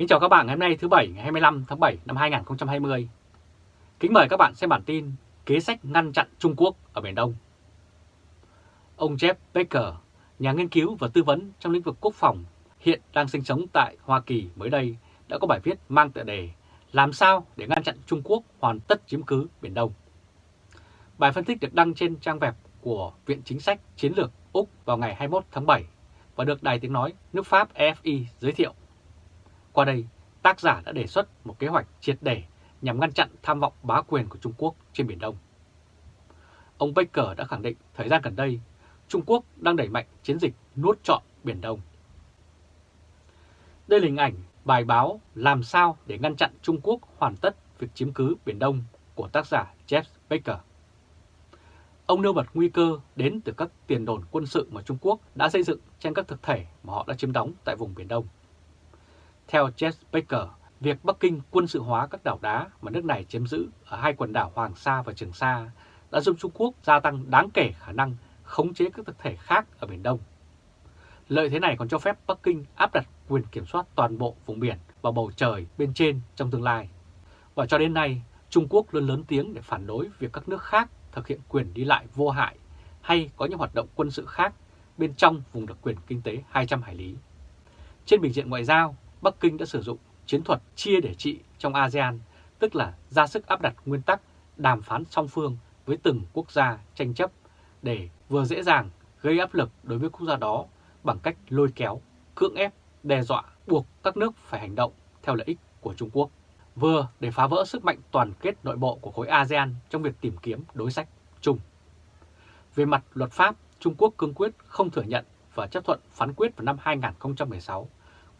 Kính chào các bạn ngày hôm nay thứ Bảy ngày 25 tháng 7 năm 2020. Kính mời các bạn xem bản tin Kế sách ngăn chặn Trung Quốc ở Biển Đông. Ông Jeff Baker, nhà nghiên cứu và tư vấn trong lĩnh vực quốc phòng, hiện đang sinh sống tại Hoa Kỳ mới đây, đã có bài viết mang tựa đề Làm sao để ngăn chặn Trung Quốc hoàn tất chiếm cứ Biển Đông. Bài phân tích được đăng trên trang web của Viện Chính sách Chiến lược Úc vào ngày 21 tháng 7 và được Đài Tiếng Nói nước Pháp EFI giới thiệu. Qua đây, tác giả đã đề xuất một kế hoạch triệt để nhằm ngăn chặn tham vọng bá quyền của Trung Quốc trên Biển Đông. Ông Baker đã khẳng định thời gian gần đây, Trung Quốc đang đẩy mạnh chiến dịch nuốt trọn Biển Đông. Đây là hình ảnh bài báo Làm sao để ngăn chặn Trung Quốc hoàn tất việc chiếm cứ Biển Đông của tác giả Jeff Baker. Ông nêu bật nguy cơ đến từ các tiền đồn quân sự mà Trung Quốc đã xây dựng trên các thực thể mà họ đã chiếm đóng tại vùng Biển Đông. Theo Jeff Baker, việc Bắc Kinh quân sự hóa các đảo đá mà nước này chiếm giữ ở hai quần đảo Hoàng Sa và Trường Sa đã giúp Trung Quốc gia tăng đáng kể khả năng khống chế các thực thể khác ở Biển Đông. Lợi thế này còn cho phép Bắc Kinh áp đặt quyền kiểm soát toàn bộ vùng biển và bầu trời bên trên trong tương lai. Và cho đến nay, Trung Quốc luôn lớn tiếng để phản đối việc các nước khác thực hiện quyền đi lại vô hại hay có những hoạt động quân sự khác bên trong vùng đặc quyền kinh tế 200 hải lý. Trên bình diện ngoại giao, Bắc Kinh đã sử dụng chiến thuật chia để trị trong ASEAN, tức là ra sức áp đặt nguyên tắc đàm phán song phương với từng quốc gia tranh chấp để vừa dễ dàng gây áp lực đối với quốc gia đó bằng cách lôi kéo, cưỡng ép, đe dọa, buộc các nước phải hành động theo lợi ích của Trung Quốc, vừa để phá vỡ sức mạnh toàn kết nội bộ của khối ASEAN trong việc tìm kiếm đối sách chung. Về mặt luật pháp, Trung Quốc cương quyết không thừa nhận và chấp thuận phán quyết vào năm 2016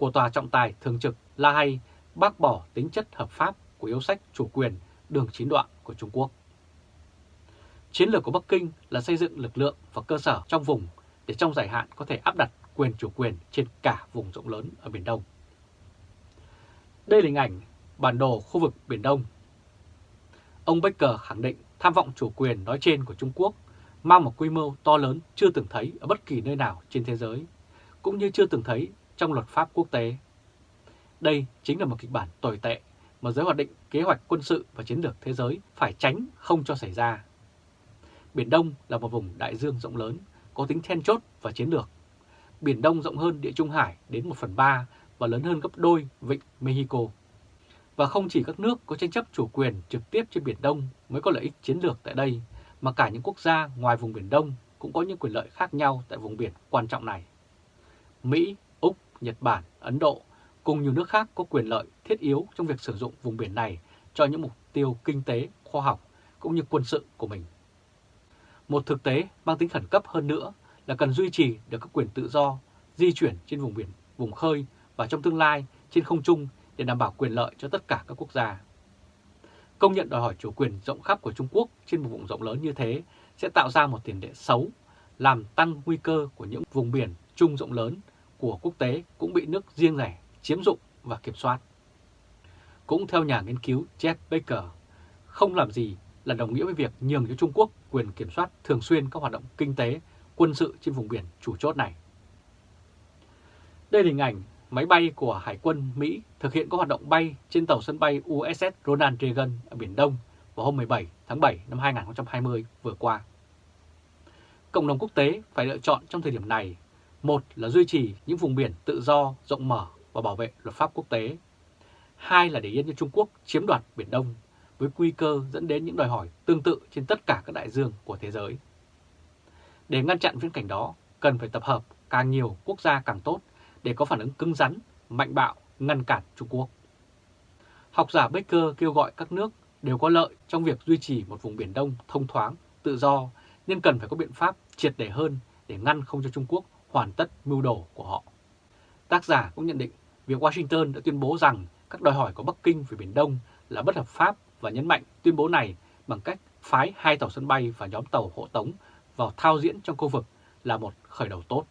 của Tòa trọng tài thường trực La Hay bác bỏ tính chất hợp pháp của yếu sách chủ quyền đường chín đoạn của Trung Quốc. Chiến lược của Bắc Kinh là xây dựng lực lượng và cơ sở trong vùng để trong dài hạn có thể áp đặt quyền chủ quyền trên cả vùng rộng lớn ở Biển Đông. Đây là hình ảnh bản đồ khu vực Biển Đông. Ông Baker khẳng định tham vọng chủ quyền nói trên của Trung Quốc mang một quy mô to lớn chưa từng thấy ở bất kỳ nơi nào trên thế giới, cũng như chưa từng thấy trong luật pháp quốc tế. Đây chính là một kịch bản tồi tệ mà giới hoạch định kế hoạch quân sự và chiến lược thế giới phải tránh không cho xảy ra. Biển Đông là một vùng đại dương rộng lớn, có tính then chốt và chiến lược. Biển Đông rộng hơn địa Trung Hải đến 1 phần 3 và lớn hơn gấp đôi vịnh Mexico. Và không chỉ các nước có tranh chấp chủ quyền trực tiếp trên Biển Đông mới có lợi ích chiến lược tại đây, mà cả những quốc gia ngoài vùng Biển Đông cũng có những quyền lợi khác nhau tại vùng biển quan trọng này. Mỹ, Nhật Bản, Ấn Độ cùng nhiều nước khác có quyền lợi thiết yếu trong việc sử dụng vùng biển này cho những mục tiêu kinh tế, khoa học cũng như quân sự của mình. Một thực tế mang tính khẩn cấp hơn nữa là cần duy trì được các quyền tự do di chuyển trên vùng biển, vùng khơi và trong tương lai trên không trung để đảm bảo quyền lợi cho tất cả các quốc gia. Công nhận đòi hỏi chủ quyền rộng khắp của Trung Quốc trên một vùng rộng lớn như thế sẽ tạo ra một tiền lệ xấu, làm tăng nguy cơ của những vùng biển chung rộng lớn của quốc tế cũng bị nước riêng lẻ chiếm dụng và kiểm soát. Cũng theo nhà nghiên cứu Jeff Baker, không làm gì là đồng nghĩa với việc nhường cho Trung Quốc quyền kiểm soát thường xuyên các hoạt động kinh tế, quân sự trên vùng biển chủ chốt này. Đây là hình ảnh máy bay của Hải quân Mỹ thực hiện các hoạt động bay trên tàu sân bay USS Ronald Reagan ở Biển Đông vào hôm 17 tháng 7 năm 2020 vừa qua. Cộng đồng quốc tế phải lựa chọn trong thời điểm này, một là duy trì những vùng biển tự do, rộng mở và bảo vệ luật pháp quốc tế. Hai là để yên cho Trung Quốc chiếm đoạt Biển Đông với nguy cơ dẫn đến những đòi hỏi tương tự trên tất cả các đại dương của thế giới. Để ngăn chặn viễn cảnh đó, cần phải tập hợp càng nhiều quốc gia càng tốt để có phản ứng cứng rắn, mạnh bạo, ngăn cản Trung Quốc. Học giả Baker kêu gọi các nước đều có lợi trong việc duy trì một vùng Biển Đông thông thoáng, tự do, nhưng cần phải có biện pháp triệt để hơn để ngăn không cho Trung Quốc hoàn tất mưu đồ của họ. Tác giả cũng nhận định việc Washington đã tuyên bố rằng các đòi hỏi của Bắc Kinh về Biển Đông là bất hợp pháp và nhấn mạnh tuyên bố này bằng cách phái hai tàu sân bay và nhóm tàu hộ tống vào thao diễn trong khu vực là một khởi đầu tốt.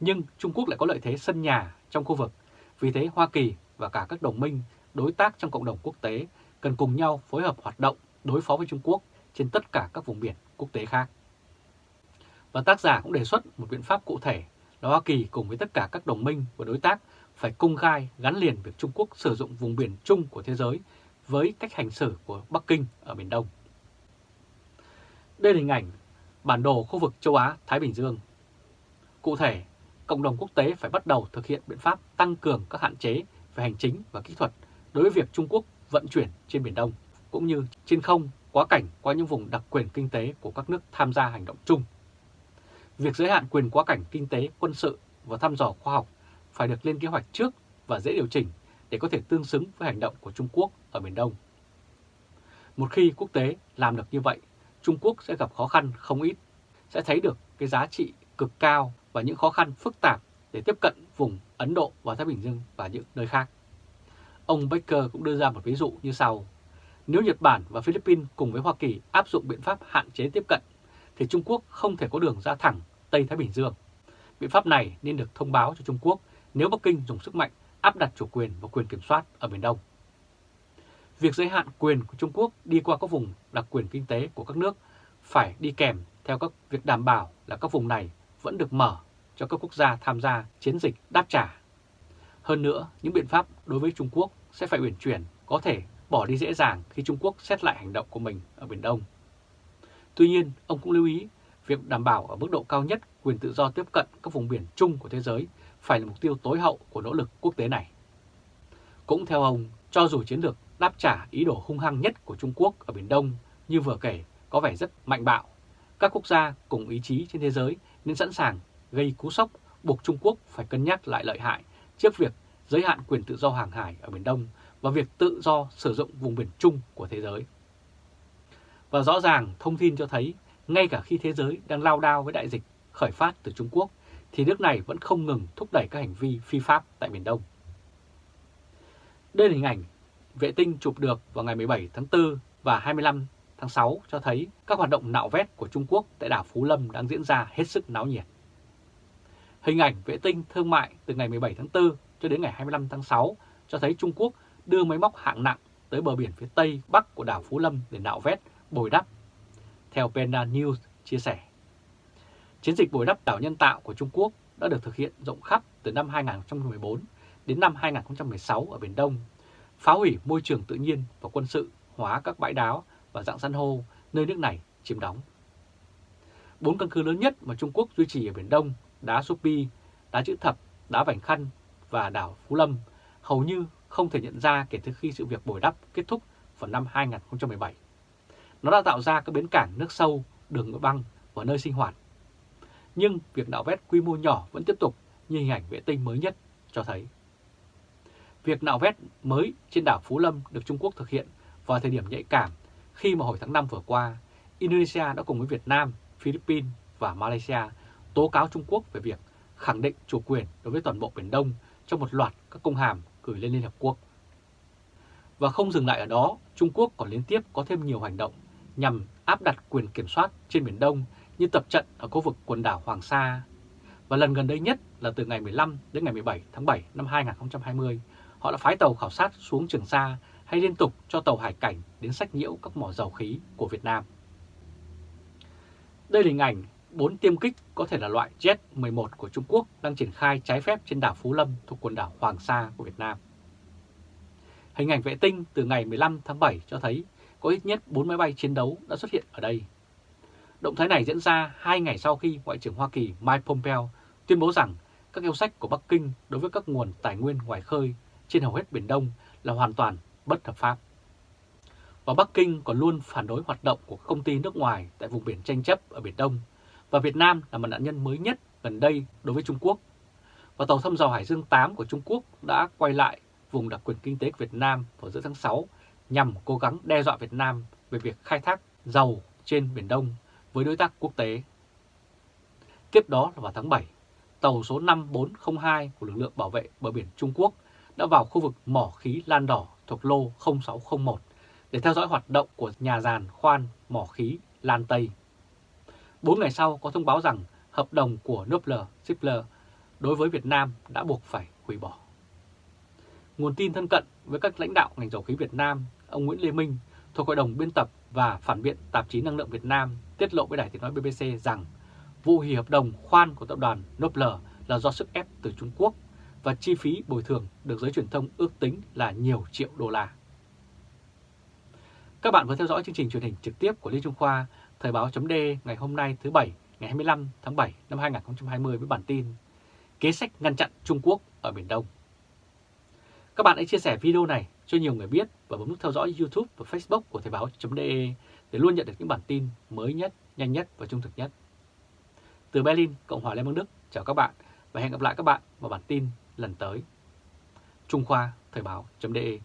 Nhưng Trung Quốc lại có lợi thế sân nhà trong khu vực, vì thế Hoa Kỳ và cả các đồng minh, đối tác trong cộng đồng quốc tế cần cùng nhau phối hợp hoạt động đối phó với Trung Quốc trên tất cả các vùng biển quốc tế khác. Và tác giả cũng đề xuất một biện pháp cụ thể là Hoa Kỳ cùng với tất cả các đồng minh và đối tác phải công khai gắn liền việc Trung Quốc sử dụng vùng biển chung của thế giới với cách hành xử của Bắc Kinh ở Biển Đông. Đây là hình ảnh bản đồ khu vực châu Á-Thái Bình Dương. Cụ thể, cộng đồng quốc tế phải bắt đầu thực hiện biện pháp tăng cường các hạn chế về hành chính và kỹ thuật đối với việc Trung Quốc vận chuyển trên Biển Đông, cũng như trên không quá cảnh qua những vùng đặc quyền kinh tế của các nước tham gia hành động chung. Việc giới hạn quyền quá cảnh kinh tế, quân sự và thăm dò khoa học phải được lên kế hoạch trước và dễ điều chỉnh để có thể tương xứng với hành động của Trung Quốc ở Biển Đông. Một khi quốc tế làm được như vậy, Trung Quốc sẽ gặp khó khăn không ít, sẽ thấy được cái giá trị cực cao và những khó khăn phức tạp để tiếp cận vùng Ấn Độ và Thái Bình Dương và những nơi khác. Ông Baker cũng đưa ra một ví dụ như sau. Nếu Nhật Bản và Philippines cùng với Hoa Kỳ áp dụng biện pháp hạn chế tiếp cận, thì Trung Quốc không thể có đường ra thẳng Tây Thái Bình Dương. Biện pháp này nên được thông báo cho Trung Quốc nếu Bắc Kinh dùng sức mạnh áp đặt chủ quyền và quyền kiểm soát ở Biển Đông. Việc giới hạn quyền của Trung Quốc đi qua các vùng đặc quyền kinh tế của các nước phải đi kèm theo các việc đảm bảo là các vùng này vẫn được mở cho các quốc gia tham gia chiến dịch đáp trả. Hơn nữa, những biện pháp đối với Trung Quốc sẽ phải uyển chuyển, có thể bỏ đi dễ dàng khi Trung Quốc xét lại hành động của mình ở Biển Đông. Tuy nhiên, ông cũng lưu ý việc đảm bảo ở mức độ cao nhất quyền tự do tiếp cận các vùng biển chung của thế giới phải là mục tiêu tối hậu của nỗ lực quốc tế này. Cũng theo ông, cho dù chiến lược đáp trả ý đồ hung hăng nhất của Trung Quốc ở Biển Đông như vừa kể có vẻ rất mạnh bạo, các quốc gia cùng ý chí trên thế giới nên sẵn sàng gây cú sốc buộc Trung Quốc phải cân nhắc lại lợi hại trước việc giới hạn quyền tự do hàng hải ở Biển Đông và việc tự do sử dụng vùng biển chung của thế giới. Và rõ ràng thông tin cho thấy ngay cả khi thế giới đang lao đao với đại dịch khởi phát từ Trung Quốc thì nước này vẫn không ngừng thúc đẩy các hành vi phi pháp tại Biển Đông. Đây là hình ảnh vệ tinh chụp được vào ngày 17 tháng 4 và 25 tháng 6 cho thấy các hoạt động nạo vét của Trung Quốc tại đảo Phú Lâm đang diễn ra hết sức náo nhiệt. Hình ảnh vệ tinh thương mại từ ngày 17 tháng 4 cho đến ngày 25 tháng 6 cho thấy Trung Quốc đưa máy móc hạng nặng tới bờ biển phía Tây Bắc của đảo Phú Lâm để nạo vét, bồi đắp. Theo Penda News chia sẻ, chiến dịch bồi đắp đảo nhân tạo của Trung Quốc đã được thực hiện rộng khắp từ năm 2014 đến năm 2016 ở Biển Đông, phá hủy môi trường tự nhiên và quân sự, hóa các bãi đáo và dạng san hô nơi nước này chiếm đóng. Bốn căn cứ lớn nhất mà Trung Quốc duy trì ở Biển Đông, đá Supi, đá chữ thập, đá Vành Khăn và đảo Phú Lâm hầu như không thể nhận ra kể từ khi sự việc bồi đắp kết thúc vào năm 2017. Nó đã tạo ra các bến cảng nước sâu, đường băng và nơi sinh hoạt. Nhưng việc nạo vét quy mô nhỏ vẫn tiếp tục như hình ảnh vệ tinh mới nhất cho thấy. Việc nạo vét mới trên đảo Phú Lâm được Trung Quốc thực hiện vào thời điểm nhạy cảm khi mà hồi tháng 5 vừa qua, Indonesia đã cùng với Việt Nam, Philippines và Malaysia tố cáo Trung Quốc về việc khẳng định chủ quyền đối với toàn bộ Biển Đông trong một loạt các công hàm gửi lên Liên Hợp Quốc. Và không dừng lại ở đó, Trung Quốc còn liên tiếp có thêm nhiều hành động nhằm áp đặt quyền kiểm soát trên Biển Đông như tập trận ở khu vực quần đảo Hoàng Sa. Và lần gần đây nhất là từ ngày 15 đến ngày 17 tháng 7 năm 2020, họ đã phái tàu khảo sát xuống Trường Sa hay liên tục cho tàu hải cảnh đến sách nhiễu các mỏ dầu khí của Việt Nam. Đây là hình ảnh 4 tiêm kích có thể là loại Jet-11 của Trung Quốc đang triển khai trái phép trên đảo Phú Lâm thuộc quần đảo Hoàng Sa của Việt Nam. Hình ảnh vệ tinh từ ngày 15 tháng 7 cho thấy có ít nhất 4 máy bay chiến đấu đã xuất hiện ở đây. Động thái này diễn ra hai ngày sau khi Ngoại trưởng Hoa Kỳ Mike Pompeo tuyên bố rằng các yêu sách của Bắc Kinh đối với các nguồn tài nguyên ngoài khơi trên hầu hết Biển Đông là hoàn toàn bất hợp pháp. Và Bắc Kinh còn luôn phản đối hoạt động của công ty nước ngoài tại vùng biển tranh chấp ở Biển Đông, và Việt Nam là một nạn nhân mới nhất gần đây đối với Trung Quốc. Và tàu thăm dò Hải Dương 8 của Trung Quốc đã quay lại vùng đặc quyền kinh tế của Việt Nam vào giữa tháng 6 nhằm cố gắng đe dọa Việt Nam về việc khai thác dầu trên Biển Đông với đối tác quốc tế. Tiếp đó là vào tháng 7, tàu số 5402 của lực lượng bảo vệ bờ biển Trung Quốc đã vào khu vực mỏ khí Lan Đỏ thuộc lô 0601 để theo dõi hoạt động của nhà giàn khoan mỏ khí Lan Tây. Bốn ngày sau có thông báo rằng hợp đồng của Nobler Zippler đối với Việt Nam đã buộc phải hủy bỏ. Nguồn tin thân cận với các lãnh đạo ngành dầu khí Việt Nam, ông Nguyễn Lê Minh thuộc Hội đồng biên tập và phản biện tạp chí Năng lượng Việt Nam tiết lộ với Đài tiếng nói BBC rằng vụ hủy hợp đồng khoan của tập đoàn Nobler là do sức ép từ Trung Quốc và chi phí bồi thường được giới truyền thông ước tính là nhiều triệu đô la. Các bạn vừa theo dõi chương trình truyền hình trực tiếp của Lê Trung Khoa, Thời báo chấm ngày hôm nay thứ Bảy ngày 25 tháng 7 năm 2020 với bản tin Kế sách ngăn chặn Trung Quốc ở Biển Đông. Các bạn hãy chia sẻ video này cho nhiều người biết và bấm nút theo dõi YouTube và Facebook của Thời báo.de để luôn nhận được những bản tin mới nhất, nhanh nhất và trung thực nhất. Từ Berlin, Cộng hòa Liên bang Đức, chào các bạn và hẹn gặp lại các bạn vào bản tin lần tới. Trung Khoa Thời báo.de